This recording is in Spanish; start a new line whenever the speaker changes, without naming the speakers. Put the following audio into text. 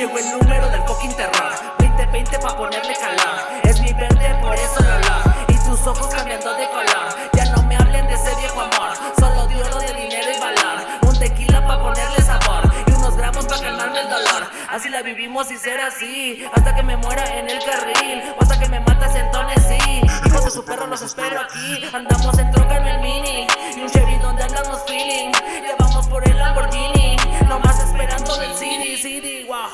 Llegó el número del fucking terror 2020 pa' ponerle calor Es mi verde, por eso lo olor Y tus ojos cambiando de color. Ya no me hablen de ese viejo amor. Solo de oro, de dinero y valor. Un tequila pa' ponerle sabor. Y unos gramos pa' calmarme el dolor. Así la vivimos y ser así. Hasta que me muera en el carril. O hasta que me matas en Tennessee Hijos de su perro los espero aquí. Andamos en troca en el mini cd 哇